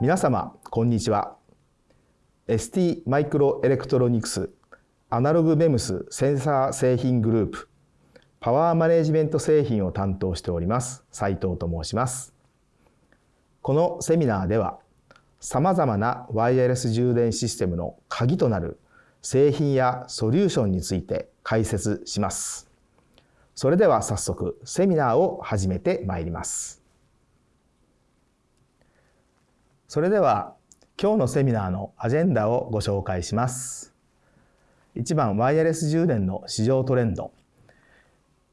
皆様こんにちは。ST マイクロエレクトロニクスアナログメムスセンサー製品グループパワーマネジメント製品を担当しております斉藤と申します。このセミナーではさまざまなワイヤレス充電システムの鍵となる製品やソリューションについて解説します。それでは早速セミナーを始めてまいります。それでは今日のセミナーのアジェンダをご紹介します。1番ワイヤレス充電の市場トレンド。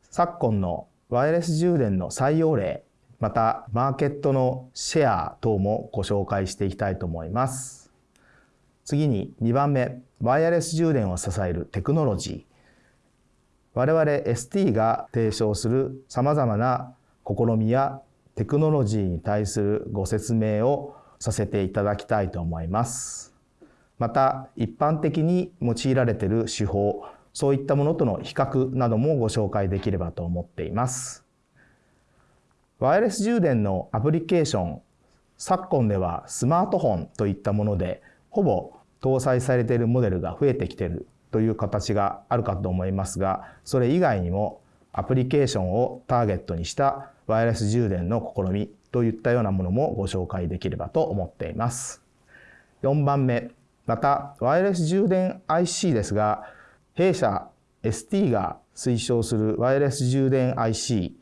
昨今のワイヤレス充電の採用例またマーケットのシェア等もご紹介していきたいと思います。次に2番目ワイヤレス充電を支えるテクノロジー。我々 ST が提唱するさまざまな試みやテクノロジーに対するご説明をさせていただきたいと思います。また一般的に用いられている手法そういったものとの比較などもご紹介できればと思っています。ワイヤレス充電のアプリケーション昨今ではスマートフォンといったものでほぼ搭載されているモデルが増えてきているという形があるかと思いますがそれ以外にもアプリケーションをターゲットにしたワイヤレス充電の試みといったようなものもご紹介できればと思っています。4番目、またワイヤレス充電 IC ですが、弊社 ST が推奨するワイヤレス充電 IC、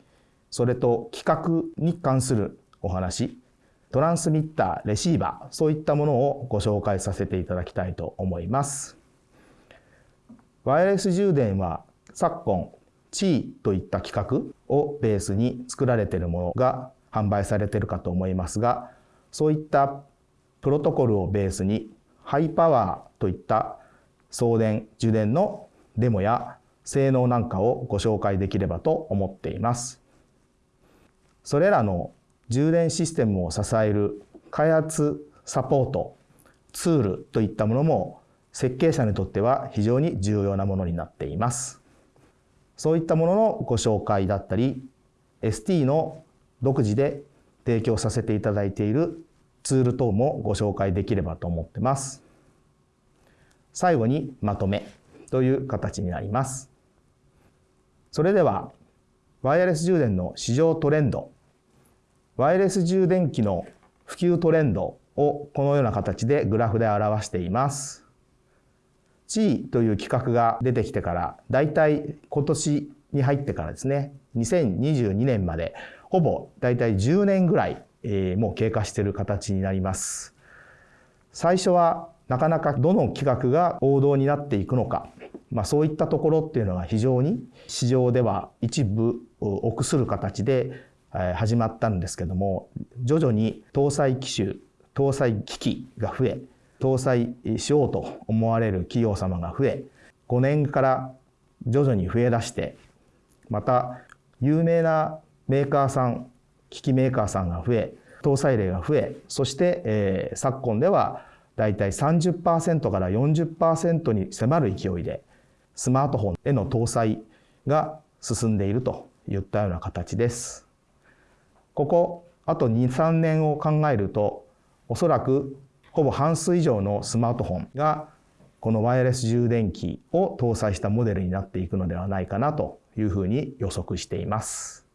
それと規格に関するお話、トランスミッター、レシーバー、そういったものをご紹介させていただきたいと思います。ワイヤレス充電は昨今、地といった規格をベースに作られているものが販売されているかと思いますがそういったプロトコルをベースにハイパワーといった送電受電のデモや性能なんかをご紹介できればと思っています。それらの充電システムを支える開発サポートツールといったものも設計者にとっては非常に重要なものになっています。そういったもののご紹介だったり ST の独自で提供させていただいているツール等もご紹介できればと思ってます。最後にまとめという形になります。それでは、ワイヤレス充電の市場トレンド、ワイヤレス充電器の普及トレンドをこのような形でグラフで表しています。G という規格が出てきてから、だいたい今年に入ってからですね、2022年までほぼ大体10年ぐらい、えー、もう経過している形になります。最初はなかなかどの企画が王道になっていくのか、まあ、そういったところっていうのが非常に市場では一部臆する形で始まったんですけども徐々に搭載機種搭載機器が増え搭載しようと思われる企業様が増え5年から徐々に増えだしてまた有名なメーカーさん機器メーカーさんが増え搭載例が増えそして、えー、昨今ではだいたい30%から40%に迫る勢いでスマートフォンへの搭載が進んでいるといったような形です。ここあと2、3年を考えるとおそらくほぼ半数以上のスマートフォンがこのワイヤレス充電器を搭載したモデルになっていくのではないかなというふうに予測しています。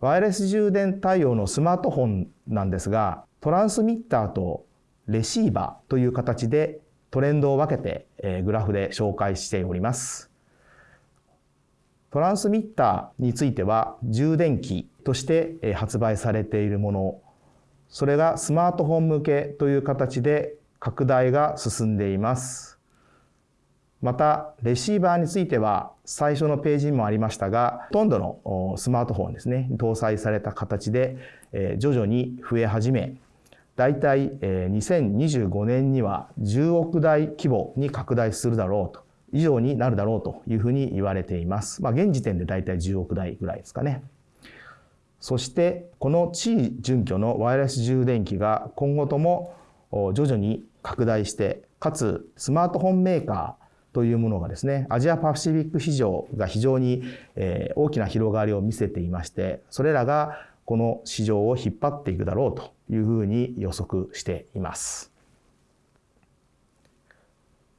ワイヤレス充電対応のスマートフォンなんですが、トランスミッターとレシーバーという形でトレンドを分けて、グラフで紹介しております。トランスミッターについては充電器として発売されているもの、それがスマートフォン向けという形で拡大が進んでいます。また、レシーバーについては、最初のページにもありましたが、ほとんどのスマートフォンですね、搭載された形で、徐々に増え始め、大体2025年には10億台規模に拡大するだろうと、以上になるだろうというふうに言われています。まあ、現時点で大体10億台ぐらいですかね。そして、この地位準拠のワイヤレス充電器が今後とも徐々に拡大して、かつスマートフォンメーカーというものがですね、アジアパシフィック市場が非常に、大きな広がりを見せていまして、それらがこの市場を引っ張っていくだろうというふうに予測しています。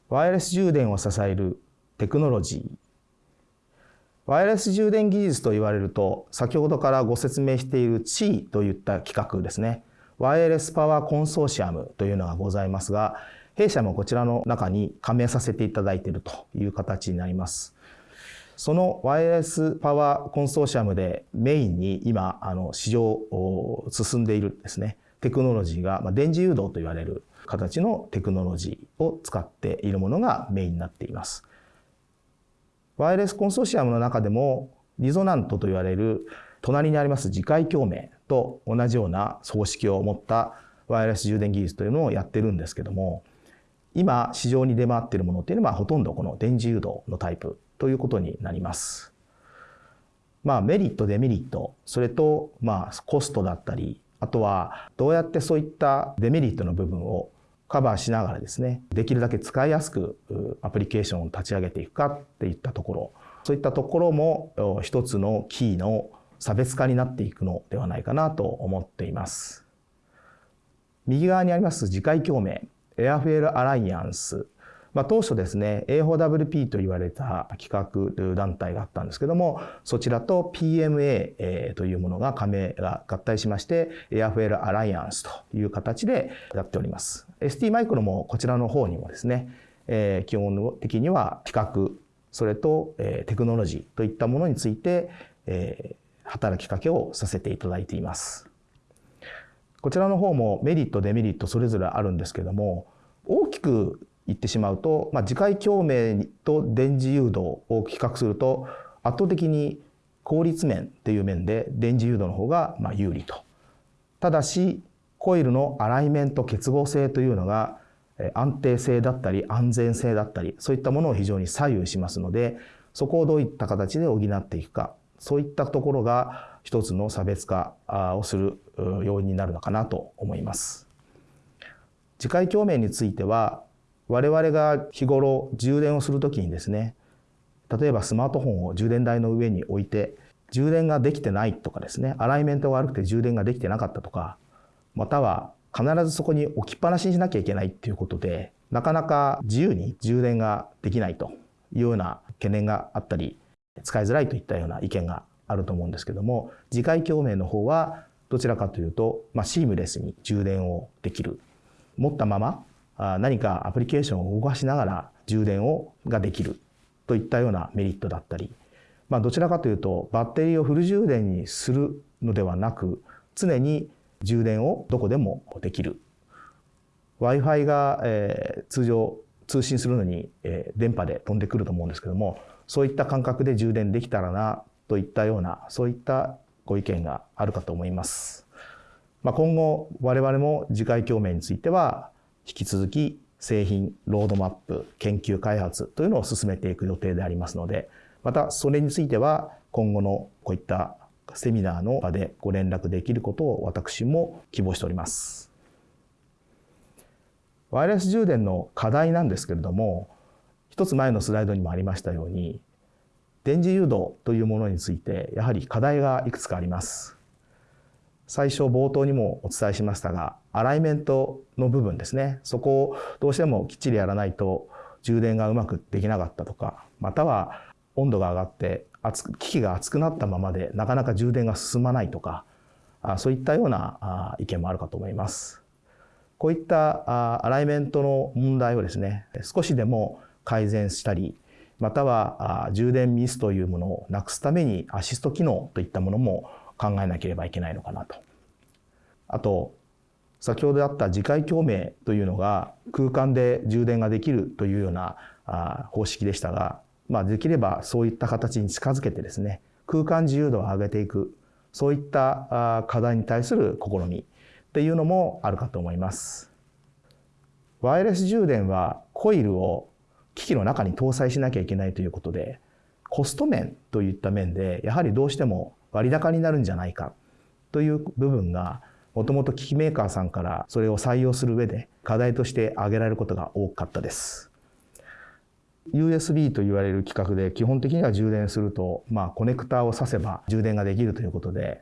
ワイヤレス充電を支えるテクノロジー。ワイヤレス充電技術と言われると、先ほどからご説明している CI といった企画ですね。ワイヤレスパワーコンソーシアムというのがございますが、弊社もこちらの中に加盟させていただいているという形になります。そのワイヤレスパワーコンソーシアムでメインに今、あの、市場を進んでいるですね、テクノロジーが、まあ、電磁誘導と言われる形のテクノロジーを使っているものがメインになっています。ワイヤレスコンソーシアムの中でも、リゾナントと言われる隣にあります磁界共鳴と同じような方式を持ったワイヤレス充電技術というのをやってるんですけども、今市場に出回っているものっていうのはほとんどこの電磁誘導のタイプということになります。まあメリットデメリットそれとまあコストだったりあとはどうやってそういったデメリットの部分をカバーしながらですねできるだけ使いやすくアプリケーションを立ち上げていくかっていったところそういったところも一つのキーの差別化になっていくのではないかなと思っています。右側にあります次回共鳴エアフェールアライアンス。まあ、当初ですね、A4WP と言われた企画団体があったんですけども、そちらと PMA というものが加盟が合体しまして、エアフェルアライアンスという形でやっております。ST マイクロもこちらの方にもですね、えー、基本的には企画、それと、えー、テクノロジーといったものについて、えー、働きかけをさせていただいています。こちらの方もメリットデメリットそれぞれあるんですけども大きく言ってしまうと、まあ、磁界共鳴と電磁誘導を比較すると圧倒的に効率面っていう面で電磁誘導の方がま有利と。ただしコイルのアライメント結合性というのが安定性だったり安全性だったりそういったものを非常に左右しますのでそこをどういった形で補っていくかそういったところが一つの差別化をする要因になるのかなと思います。次回共鳴については我々が日頃充電をするときにですね例えばスマートフォンを充電台の上に置いて充電ができてないとかですねアライメントが悪くて充電ができてなかったとかまたは必ずそこに置きっぱなしにしなきゃいけないっていうことでなかなか自由に充電ができないというような懸念があったり使いづらいといったような意見があると思うんですけども次回共鳴の方はどちらかというと、まあ、シームレスに充電をできる。持ったまま何かアプリケーションを動かしながら充電をができるといったようなメリットだったり、まあ、どちらかというとバッテリーをフル充電にするのではなく常に充電をどこでもできる Wi-Fi が、えー、通常通信するのに、えー、電波で飛んでくると思うんですけどもそういった感覚で充電できたらなといったようなそういったご意見があるかと思います。まあ、今後我々も次回共鳴については引き続き製品ロードマップ研究開発というのを進めていく予定でありますのでまたそれについては今後のこういったセミナーの場でご連絡できることを私も希望しております。ワイヤレス充電の課題なんですけれども一つ前のスライドにもありましたように電磁誘導というものについてやはり課題がいくつかあります。最初冒頭にもお伝えしましたがアライメントの部分ですねそこをどうしてもきっちりやらないと充電がうまくできなかったとかまたは温度が上がって機器が熱くなったままでなかなか充電が進まないとかそういったような意見もあるかと思います。こういったアライメントの問題をですね少しでも改善したりまたは充電ミスというものをなくすためにアシスト機能といったものも考えなければいけないのかなと。あと先ほどあった次回共鳴というのが空間で充電ができるというような方式でしたが、まあ、できればそういった形に近づけてですね空間自由度を上げていくそういった課題に対する試みっていうのもあるかと思います。ワイヤレス充電はコイルを機器の中に搭載しなきゃいけないということで、コスト面といった面で、やはりどうしても割高になるんじゃないかという部分が、もともと機器メーカーさんからそれを採用する上で課題として挙げられることが多かったです。USB と言われる規格で基本的には充電すると、まあ、コネクターを挿せば充電ができるということで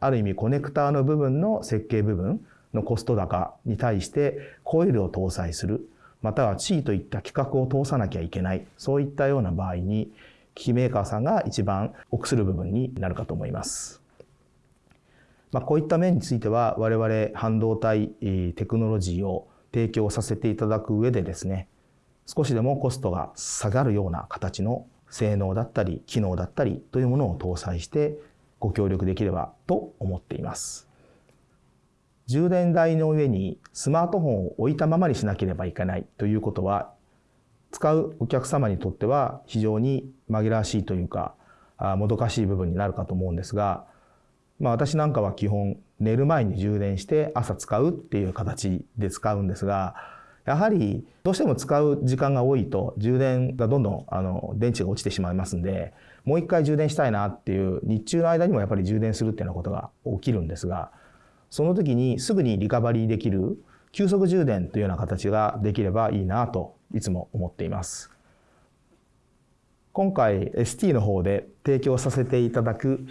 ある意味コネクターの部分の設計部分のコスト高に対してコイルを搭載するまたは地位といった規格を通さなきゃいけないそういったような場合に機器メーカーさんが一番臆する部分になるかと思います。まあ、こういった面については我々半導体テクノロジーを提供させていただく上でですね少しでもコストが下がるような形の性能だったり機能だったりというものを搭載してご協力できればと思っています。充電台の上にスマートフォンを置いたままにしなければいけないということは使うお客様にとっては非常に紛らわしいというかもどかしい部分になるかと思うんですがまあ、私なんかは基本寝る前に充電して朝使うっていう形で使うんですがやはりどうしても使う時間が多いと充電がどんどんあの電池が落ちてしまいますんでもう一回充電したいなっていう日中の間にもやっぱり充電するっていうようなことが起きるんですがその時にすぐにリカバリーできる急速充電というような形ができればいいなといつも思っています。今回 ST の方で提供させていただく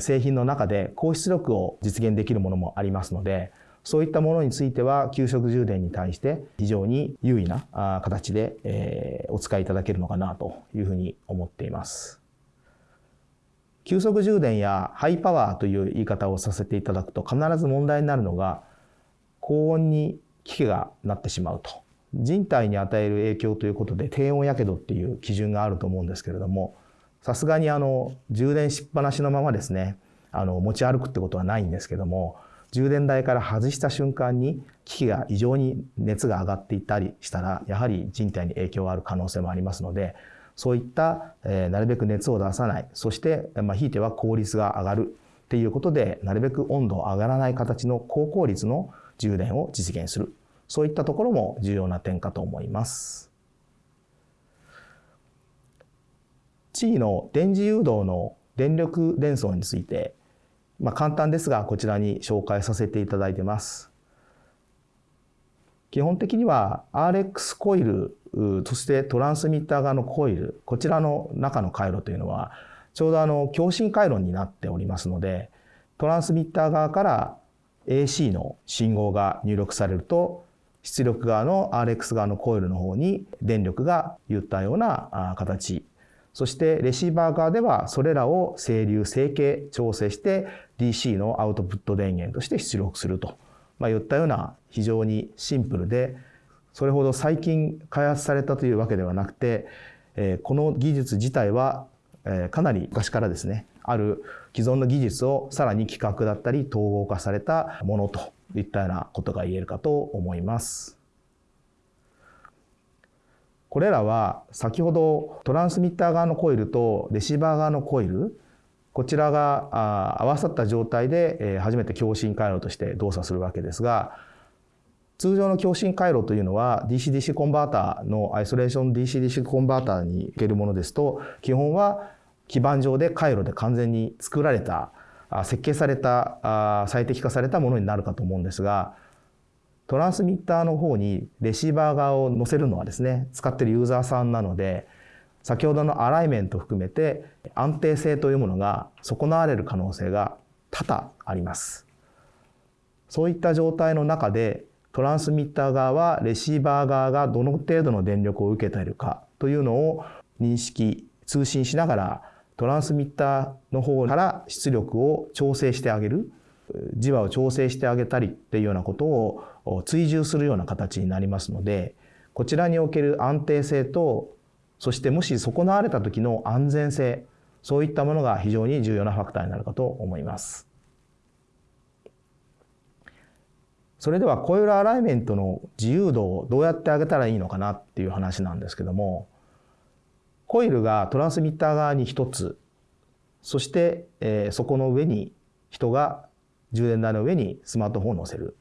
製品の中で高出力を実現できるものもありますのでそういったものについては急速充電に対して非常に優位な形でお使いいただけるのかなというふうに思っています。急速充電やハイパワーという言い方をさせていただくと必ず問題になるのが高温に機器がなってしまうと人体に与える影響ということで低温やけどっていう基準があると思うんですけれどもさすがにあの充電しっぱなしのままですねあの持ち歩くってことはないんですけども充電台から外した瞬間に機器が異常に熱が上がっていったりしたらやはり人体に影響がある可能性もありますのでそういった、えー、なるべく熱を出さないそして、まあ、ひいては効率が上がるっていうことでなるべく温度を上がらない形の高効率の充電を実現する。そういったところも重要な点かと思います。地位の電磁誘導の電力伝送について、まあ、簡単ですがこちらに紹介させていただいてます。基本的には RX コイルそしてトランスミッター側のコイルこちらの中の回路というのはちょうどあの共振回路になっておりますのでトランスミッター側から AC の信号が入力されると出力側の RX 側のコイルの方に電力が言ったような形。そしてレシーバー側ではそれらを整流整形調整して DC のアウトプット電源として出力すると、まあ、いったような非常にシンプルでそれほど最近開発されたというわけではなくて、えこの技術自体は、えかなり昔からですねある既存の技術をさらに規格だったり統合化されたものといったようなことが言えるかと思います。これらは先ほどトランスミッター側のコイルとレシーバー側のコイルこちらが合わさった状態で初めて共振回路として動作するわけですが通常の共振回路というのは DC-DC コンバーターのアイソレーション DC-DC コンバーターにおけるものですと基本は基盤上で回路で完全に作られた設計された最適化されたものになるかと思うんですがトランスミッターの方にレシーバー側を載せるのはですね使ってるユーザーさんなので先ほどのアライメント含めて安定性というものが損なわれる可能性が多々あります。そういった状態の中でトランスミッター側はレシーバー側がどの程度の電力を受けているかというのを認識通信しながらトランスミッターの方から出力を調整してあげる磁場を調整してあげたりっていうようなことを追従するような形になりますのでこちらにおける安定性とそしてもし損なわれた時の安全性そういったものが非常に重要なファクターになるかと思います。それではコイルアライメントの自由度をどうやって上げたらいいのかなっていう話なんですけどもコイルがトランスミッター側に一つそして、えー、そこの上に人が充電台の上にスマートフォンを載せる。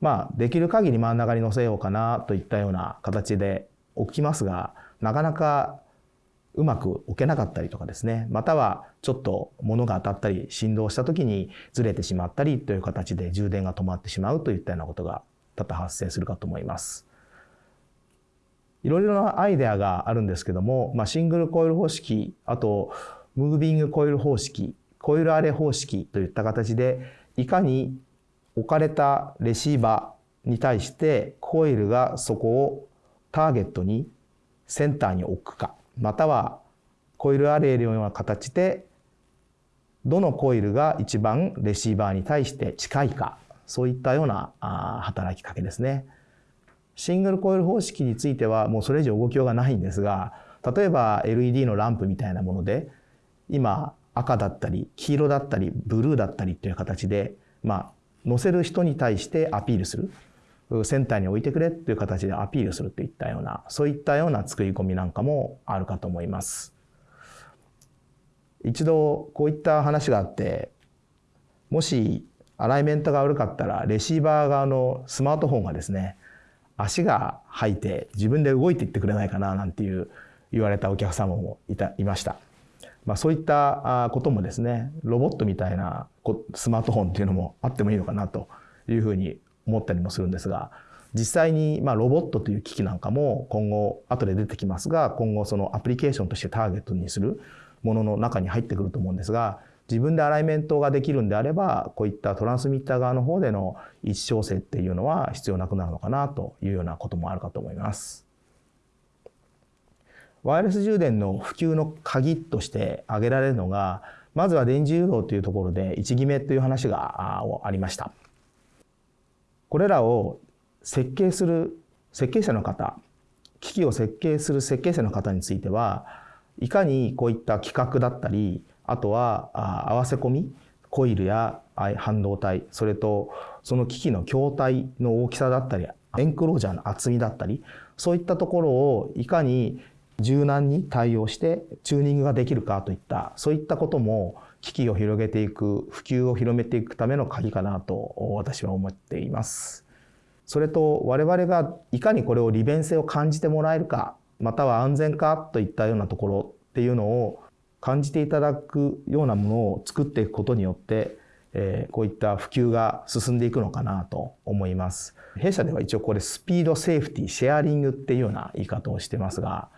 まあ、できる限り真ん中に載せようかなといったような形で置きますが、なかなかうまく置けなかったりとかですね、またはちょっと物が当たったり振動した時にずれてしまったりという形で充電が止まってしまうといったようなことが多々発生するかと思います。いろいろなアイデアがあるんですけども、まあ、シングルコイル方式あとムービングコイル方式コイルアレ方式といった形でいかに置かれたレシーバーに対してコイルがそこをターゲットにセンターに置くかまたはコイルアレイのような形でどのコイルが一番レシーバーに対して近いかそういったような働きかけですね。シングルコイル方式についてはもうそれ以上動きようがないんですが例えば LED のランプみたいなもので今赤だったり黄色だったりブルーだったりっていう形でまあ乗せる人に対してアピールするセンターに置いてくれっていう形でアピールするといったようなそういったような作り込みなんかもあるかと思います。一度こういった話があってもしアライメントが悪かったらレシーバー側のスマートフォンがですね足が吐いて自分で動いていってくれないかななんていう言われたお客様もいたいました。まあ、そういったこともですねロボットみたいなスマートフォンっていうのもあってもいいのかなというふうに思ったりもするんですが実際にまあロボットという機器なんかも今後後で出てきますが今後そのアプリケーションとしてターゲットにするものの中に入ってくると思うんですが自分でアライメントができるんであればこういったトランスミッター側の方での位置調整っていうのは必要なくなるのかなというようなこともあるかと思います。ワイヤレス充電の普及の鍵として挙げられるのがまずは電磁誘導というところで位置決めという話がありました。これらを設計する設計者の方機器を設計する設計者の方についてはいかにこういった規格だったりあとは合わせ込みコイルや半導体それとその機器の筐体の大きさだったりエンクロージャーの厚みだったりそういったところをいかに柔軟に対応してチューニングができるかといったそういったことも機器を広げていく普及を広めていくための鍵かなと私は思っています。それと我々がいかにこれを利便性を感じてもらえるかまたは安全かといったようなところっていうのを感じていただくようなものを作っていくことによって、えー、こういった普及が進んでいくのかなと思います。弊社では一応これスピードセーフティシェアリングっていうような言い方をしてますが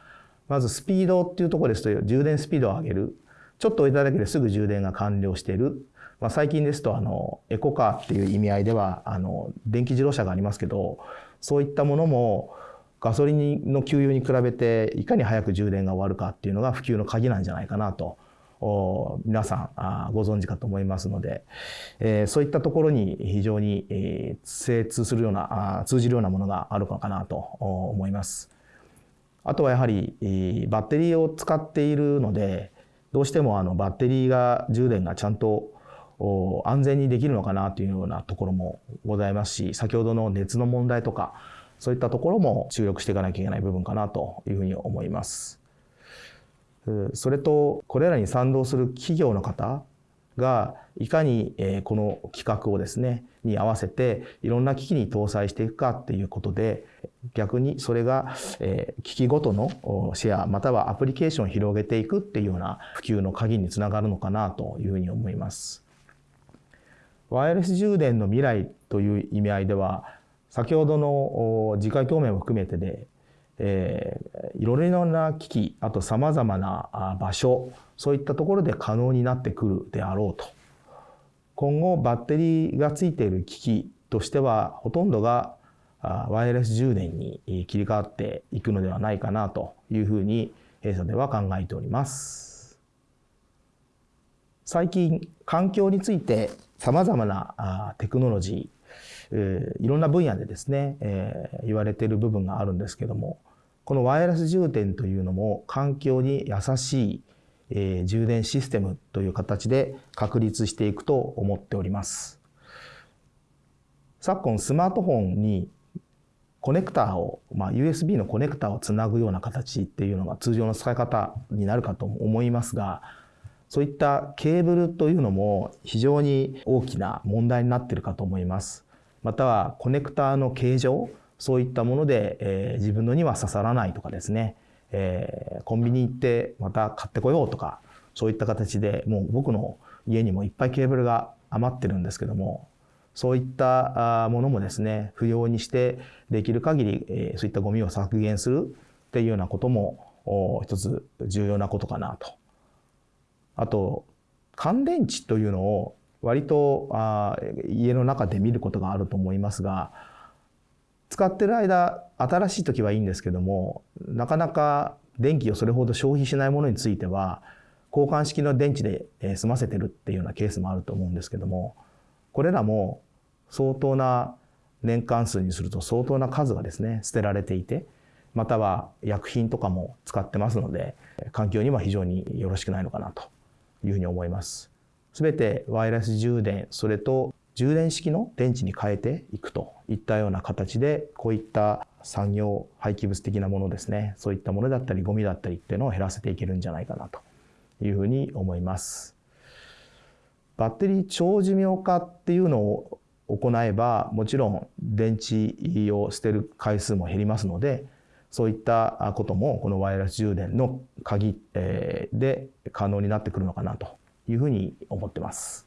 まずスピードっていうところですと充電スピードを上げるちょっと置いただけですぐ充電が完了しているまあ、最近ですとあのエコカーっていう意味合いではあの電気自動車がありますけどそういったものもガソリンの給油に比べていかに早く充電が終わるかっていうのが普及の鍵なんじゃないかなと皆さんご存知かと思いますので、そういったところに非常に、精通するような通じるようなものがあるのかなと思います。あとはやはり、バッテリーを使っているのでどうしてもあのバッテリーが充電がちゃんと安全にできるのかなというようなところもございますし先ほどの熱の問題とかそういったところも注力していかなきゃいけない部分かなというふうに思います。それとこれらに賛同する企業の方がいかにこの企画をですねに合わせていろんな機器に搭載していくかっていうことで逆にそれが機器ごとのシェアまたはアプリケーションを広げていくっていうような普及の鍵につながるのかなというふうに思います。ワイヤレス充電の未来という意味合いでは先ほどの次回共鳴も含めてで、えー、いろいろな機器あとさまざまな場所そういったところで可能になってくるであろうと今後バッテリーがついている機器としてはほとんどがワイヤレス充電に切り替わっていくのではないかなというふうに弊社では考えております。最近環境についてさまざまなテクノロジー、えー、いろんな分野でですね、えー、言われている部分があるんですけどもこのワイヤレス充電というのも環境に優しい、えー、充電システムという形で確立していくと思っております。昨今スマートフォンにコネクターを、まあ、USB のコネクターをつなぐような形っていうのが通常の使い方になるかと思いますがそういったケーブルというのも非常に大きな問題になっているかと思います。またはコネクターの形状、そういったもので、えー、自分のには刺さらないとかですね、えー、コンビニ行ってまた買ってこようとか、そういった形でもう僕の家にもいっぱいケーブルが余ってるんですけども、そういったものもですね、不要にしてできる限り、えー、そういったゴミを削減するっていうようなことも一つ重要なことかなと。あと乾電池というのを割とあ家の中で見ることがあると思いますが使ってる間新しい時はいいんですけどもなかなか電気をそれほど消費しないものについては交換式の電池で済ませてるっていうようなケースもあると思うんですけどもこれらも相当な年間数にすると相当な数がですね捨てられていてまたは薬品とかも使ってますので環境には非常によろしくないのかなというふうに思います。すべてワイヤレス充電それと充電式の電池に変えていくといったような形でこういった産業廃棄物的なものですねそういったものだったりゴミだったりっていうのを減らせていけるんじゃないかなというふうに思います。バッテリー長寿命化っていうのを行えばもちろん電池を捨てる回数も減りますのでそういったこともこのワイヤレス充電の鍵で可能になってくるのかなというふうに思ってます。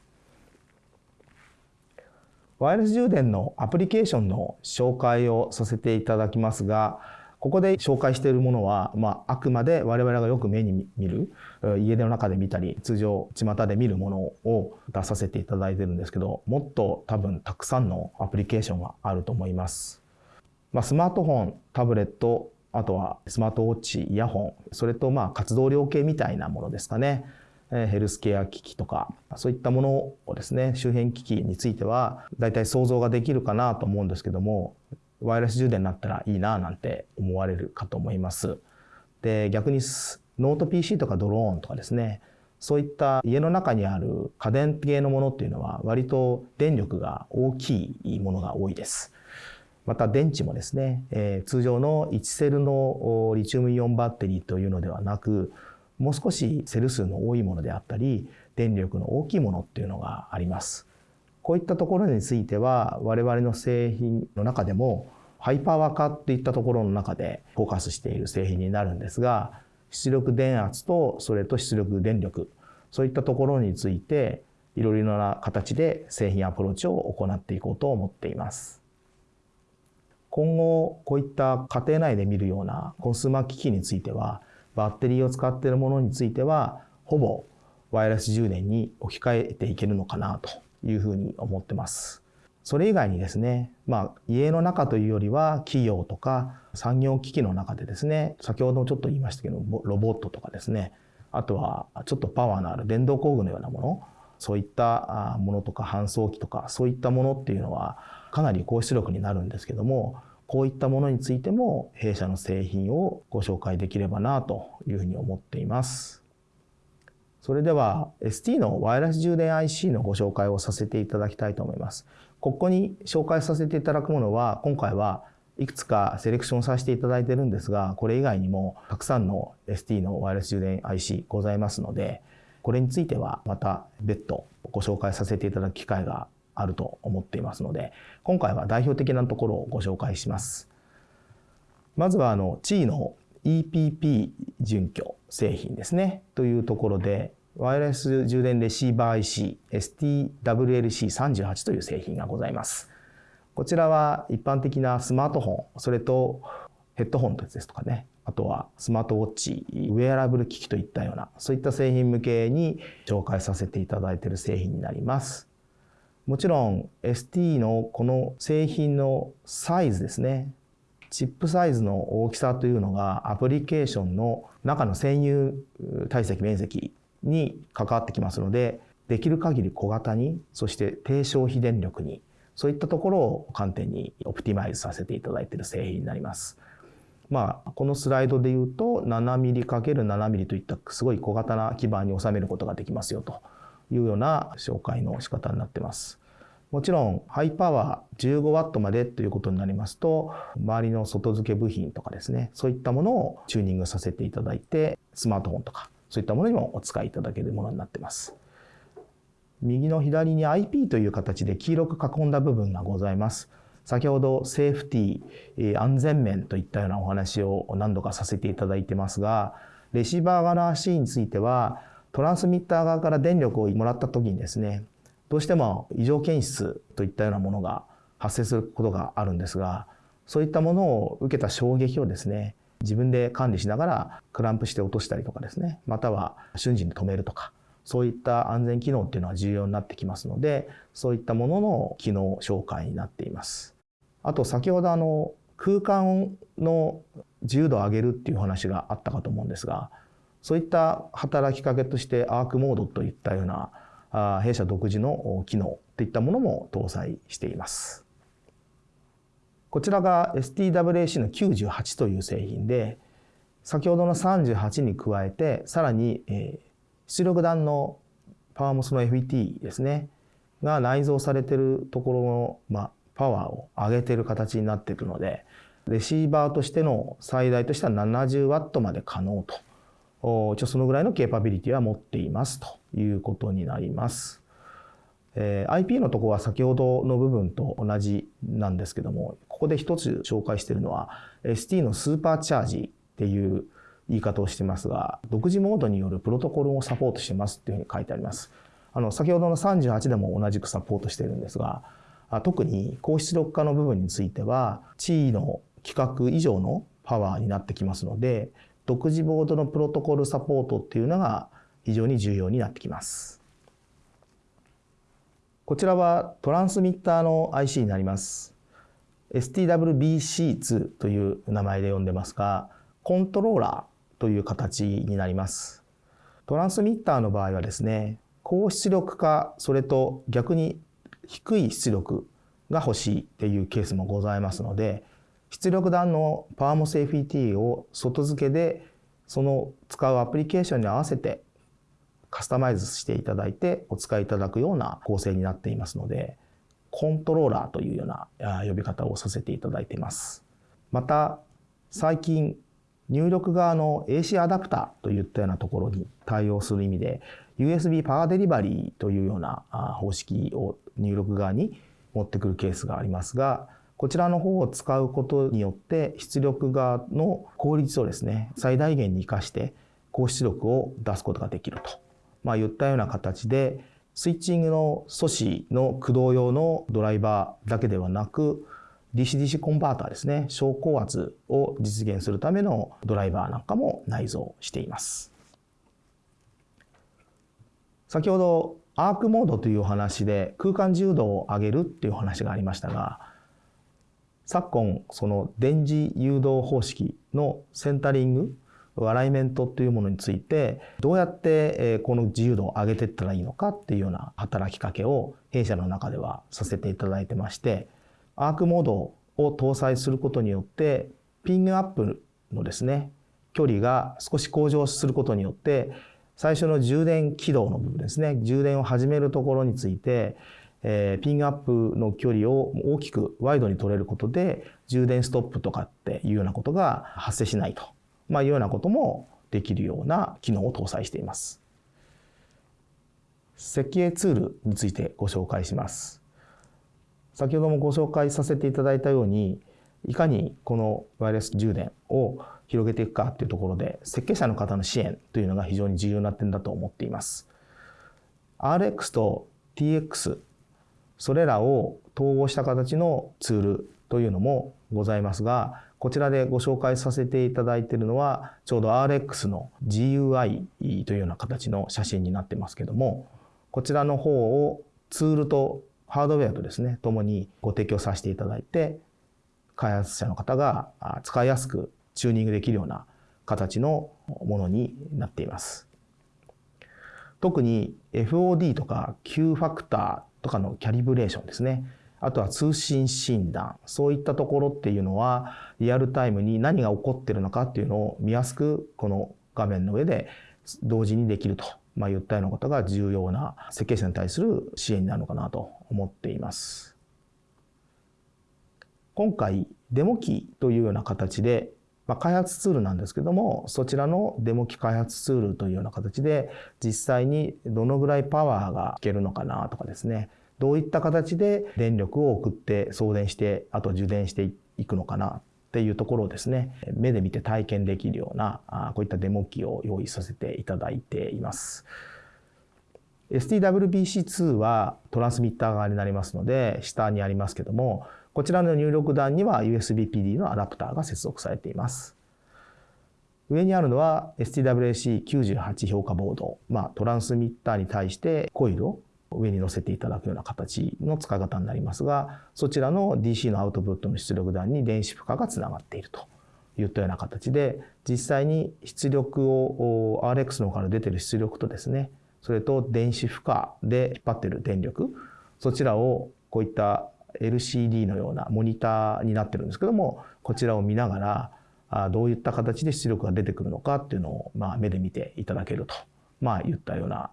ワイヤレス充電のアプリケーションの紹介をさせていただきますがここで紹介しているものは、まあ、あくまで我々がよく目に見る家の中で見たり通常巷で見るものを出させていただいてるんですけどもっと多分たくさんのアプリケーションがあると思います。まあ、スマートフォンタブレットあとはスマートウォッチイヤホンそれとまあ活動量計みたいなものですかねヘルスケア機器とかそういったものをですね周辺機器については大体想像ができるかなと思うんですけどもワイヤレス充電になったらいいななんて思われるかと思います。で逆にノート PC とかドローンとかですねそういった家の中にある家電系のものっていうのは割と電力が大きいものが多いです。また電池もですね、えー、通常の1セルのリチウムイオンバッテリーというのではなくもう少しセル数の多いものであったり電力の大きいものっていうのがあります。こういったところについては我々の製品の中でもハイパワー化っていったところの中でフォーカスしている製品になるんですが出力電圧とそれと出力電力そういったところについていろいろな形で製品アプローチを行っていこうと思っています。今後こういった家庭内で見るようなコンスーマー機器についてはバッテリーを使っているものについてはほぼワイヤレス充電に置き換えていけるのかなというふうに思ってます。それ以外にですね、まあ、家の中というよりは企業とか産業機器の中でですね、先ほどもちょっと言いましたけど、ロボットとかですね、あとはちょっとパワーのある電動工具のようなもの、そういったものとか搬送機とか、そういったものっていうのはかなり高出力になるんですけども、こういったものについても弊社の製品をご紹介できればなというふうに思っています。それでは ST のワイヤレス充電 IC のご紹介をさせていただきたいと思います。ここに紹介させていただくものは今回はいくつかセレクションさせていただいてるんですがこれ以外にもたくさんの ST のワイヤレス充電 IC ございますのでこれについてはまた別途ご紹介させていただく機会があると思っていますので今回は代表的なところをご紹介します。まずはあの地位の EPP 準拠製品ですねというところでワイヤレス充電レシーバー IC STWLC38 という製品がございます。こちらは一般的なスマートフォン、それとヘッドホンですとかね、あとはスマートウォッチ、ウェアラブル機器といったような、そういった製品向けに紹介させていただいている製品になります。もちろん ST のこの製品のサイズですね。チップサイズの大きさというのがアプリケーションの中の占有体積面積に関わってきますので、できる限り小型に、そして低消費電力に、そういったところを観点にオプティマイズさせていただいている製品になります。まあ、このスライドで言うと 7mm×7mm といったすごい小型な基板に収めることができますよというような紹介の仕方になってます。もちろんハイパワー 15W までということになりますと周りの外付け部品とかですねそういったものをチューニングさせていただいてスマートフォンとかそういったものにもお使いいただけるものになってます。右の左に IP という形で黄色く囲んだ部分がございます。先ほどセーフティー、安全面といったようなお話を何度かさせていただいてますが、レシーバー側の足については、トランスミッター側から電力をもらった時にですね、どうしても異常検出といったようなものが発生することがあるんですが、そういったものを受けた衝撃をですね、自分で管理しながらクランプして落としたりとかですねまたは瞬時に止めるとかそういった安全機能っていうのは重要になってきますのでそういったものの機能紹介になっています。あと先ほどあの空間の自由度を上げるっていう話があったかと思うんですがそういった働きかけとしてアークモードといったような弊社独自の機能といったものも搭載しています。こちらが STWAC の98という製品で、先ほどの38に加えて、さらに、え出力弾のパワーモスの FET ですね、が内蔵されているところの、まあ、パワーを上げている形になっているので、レシーバーとしての最大としては 70W まで可能と、一応そのぐらいのケーパビリティは持っていますということになります。えー、IP のとこは先ほどの部分と同じなんですけども、ここで一つ紹介しているのは ST のスーパーチャージっていう言い方をしてますが、独自モードによるプロトコルをサポートしてますっていうふうに書いてあります。あの、先ほどの38でも同じくサポートしてるんですが、特に高出力化の部分については、地位の規格以上のパワーになってきますので、独自ボードのプロトコルサポートっていうのが非常に重要になってきます。こちらはトランスミッターの IC になります。STWBC2 という名前で呼んでますが、コントローラーという形になります。トランスミッターの場合はですね、高出力化、それと逆に低い出力が欲しいっていうケースもございますので、出力弾のパワーモス FET を外付けでその使うアプリケーションに合わせてカスタマイズしていただいてお使いいただくような構成になっていますので、コントローラーというような呼び方をさせていただいています。また、最近、入力側の AC アダプターといったようなところに対応する意味で、USB パワーデリバリーというような方式を入力側に持ってくるケースがありますが、こちらの方を使うことによって出力側の効率をですね、最大限に活かして高出力を出すことができるとまあ、言ったような形で、スイッチングの素子の駆動用のドライバーだけではなく、DC-DC コンバーターですね、小高圧を実現するためのドライバーなんかも内蔵しています。先ほどアークモードというお話で空間自由度を上げるっていう話がありましたが、昨今その電磁誘導方式のセンタリングアライメントというものについてどうやってこの自由度を上げていったらいいのかっていうような働きかけを弊社の中ではさせていただいてましてアークモードを搭載することによってピングアップのですね距離が少し向上することによって最初の充電起動の部分ですね充電を始めるところについてえー、ピンアップの距離を大きくワイドに取れることで充電ストップとかっていうようなことが発生しないとまあ、いうようなこともできるような機能を搭載しています。設計ツールについてご紹介します。先ほどもご紹介させていただいたように、いかにこのワイヤレス充電を広げていくかっていうところで、設計者の方の支援というのが非常に重要な点だと思っています。RX と TX、それらを統合した形のツールというのもございますが、こちらでご紹介させていただいているのは、ちょうど RX の GUI というような形の写真になってますけども、こちらの方をツールとハードウェアとですね、ともにご提供させていただいて、開発者の方が使いやすくチューニングできるような形のものになっています。特に FOD とか Q ファクターとかのキャリブレーションですね。あとは通信診断、そういったところっていうのは、リアルタイムに何が起こってるのかっていうのを見やすく、この画面の上で同時にできると、まあ、言ったようなことが重要な設計者に対する支援になるのかなと思っています。今回、デモ機というような形で、まあ、開発ツールなんですけども、そちらのデモ機開発ツールというような形で、実際にどのぐらいパワーがいけるのかなとかですね、どういった形で電力を送って送電して、あと充電していくのかなっていうところをですね、目で見て体験できるような、こういったデモ機を用意させていただいています。STWBC2 はトランスミッター側になりますので、下にありますけども、こちらの入力段には USB PD のアダプターが接続されています。上にあるのは STWAC98 評価ボード、まあ、トランスミッターに対してコイルを上に乗せていただくような形の使い方になりますが、そちらの DC のアウトプットの出力段に電子負荷がつながっているといったような形で、実際に出力を RX の方から出てる出力とですね、それと電子負荷で引っ張ってる電力、そちらをこういった LCD のようなモニターになってるんですけども、こちらを見ながら、どういった形で出力が出てくるのかっていうのを、まあ、目で見ていただけると、まあ、言ったような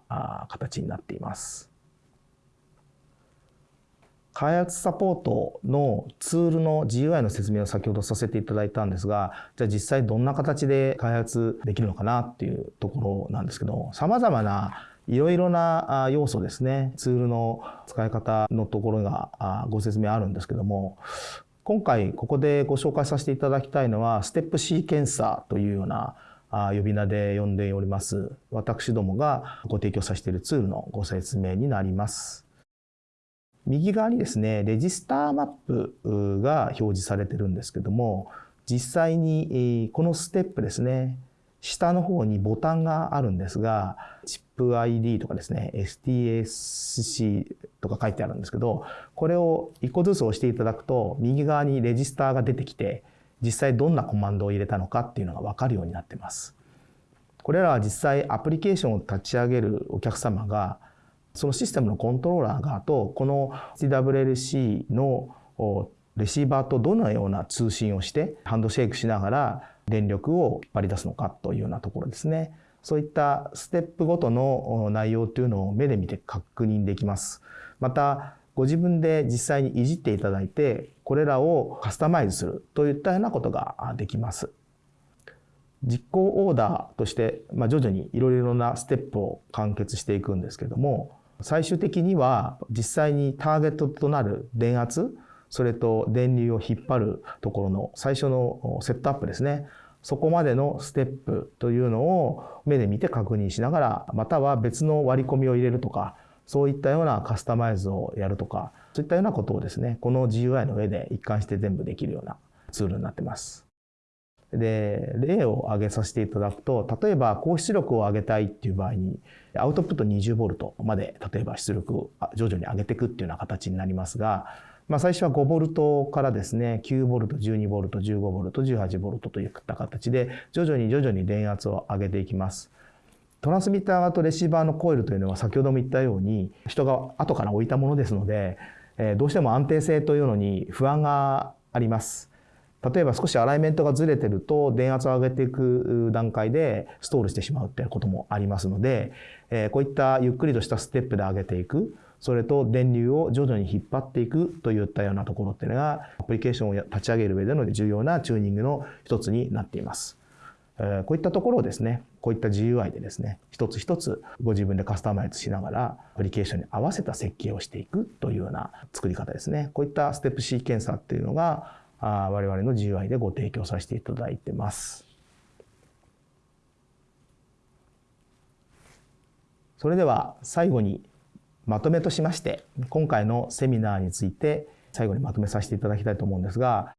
形になっています。開発サポートのツールの GUI の説明を先ほどさせていただいたんですが、じゃあ実際どんな形で開発できるのかなっていうところなんですけど、様々ないろいろな要素ですね、ツールの使い方のところがご説明あるんですけども、今回ここでご紹介させていただきたいのは、ステップシーケンサーというような呼び名で呼んでおります、私どもがご提供させているツールのご説明になります。右側にですね、レジスターマップが表示されてるんですけども、実際にこのステップですね、下の方にボタンがあるんですが、チップ ID とかですね、STSC とか書いてあるんですけど、これを一個ずつ押していただくと、右側にレジスターが出てきて、実際どんなコマンドを入れたのかっていうのがわかるようになってます。これらは実際アプリケーションを立ち上げるお客様がそのシステムのコントローラー側とこの TWLC のレシーバーとどのような通信をしてハンドシェイクしながら電力を引っ張り出すのかというようなところですね。そういったステップごとの内容というのを目で見て確認できます。また、ご自分で実際にいじっていただいて、これらをカスタマイズするといったようなことができます。実行オーダーとして、まあ、徐々にいろいろなステップを完結していくんですけども、最終的には実際にターゲットとなる電圧、それと電流を引っ張るところの最初のセットアップですね。そこまでのステップというのを目で見て確認しながら、または別の割り込みを入れるとか、そういったようなカスタマイズをやるとか、そういったようなことをですね、この GUI の上で一貫して全部できるようなツールになってます。で、例を挙げさせていただくと、例えば高出力を上げたいっていう場合に、アウトプット 20V まで、例えば出力を徐々に上げていくっていうような形になりますが、まあ、最初は 5V からですね、9V、12V、15V、18V といった形で、徐々に徐々に電圧を上げていきます。トランスミッター側とレシーバーのコイルというのは先ほども言ったように、人が後から置いたものですので、どうしても安定性というのに不安があります。例えば少しアライメントがずれてると電圧を上げていく段階でストールしてしまうっていうこともありますので、えこういったゆっくりとしたステップで上げていく、それと電流を徐々に引っ張っていくといったようなところっていうのがアプリケーションを立ち上げる上での重要なチューニングの一つになっています。こういったところをですね、こういった GUI でですね、一つ一つご自分でカスタマイズしながら、アプリケーションに合わせた設計をしていくというような作り方ですね。こういったステップシーケンサーっていうのが、我々の GUI でご提供させていただいてます。それでは最後にまとめとしまして、今回のセミナーについて最後にまとめさせていただきたいと思うんですが、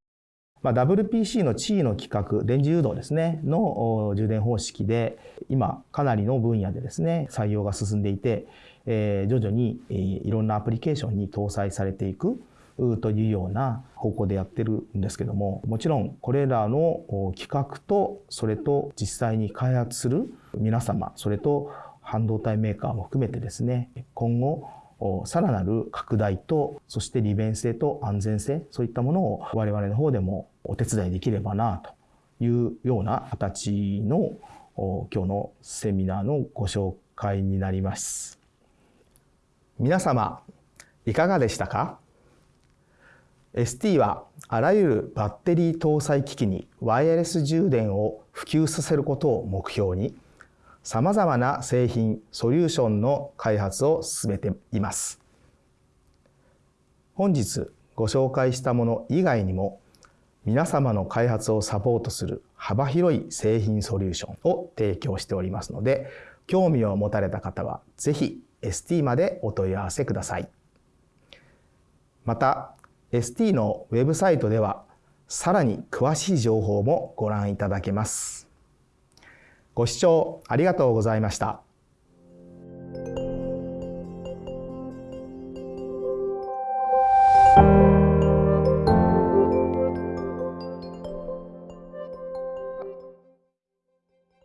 まあ、WPC の地位の規格、電磁誘導ですね、の充電方式で、今かなりの分野でですね、採用が進んでいて、えー、徐々に、えー、いろんなアプリケーションに搭載されていくというような方向でやってるんですけどももちろんこれらの企画とそれと実際に開発する皆様それと半導体メーカーも含めてですね今後さらなる拡大とそして利便性と安全性そういったものを我々の方でもお手伝いできればなというような形の今日のセミナーのご紹介になります。皆様いかがでしたか？ST はあらゆるバッテリー搭載機器にワイヤレス充電を普及させることを目標に様々な製品、ソリューションの開発を進めています。本日ご紹介したもの以外にも皆様の開発をサポートする幅広い製品ソリューションを提供しておりますので興味を持たれた方はぜひ ST までお問い合わせください。また ST のウェブサイトではさらに詳しい情報もご覧いただけます。ご視聴ありがとうございました。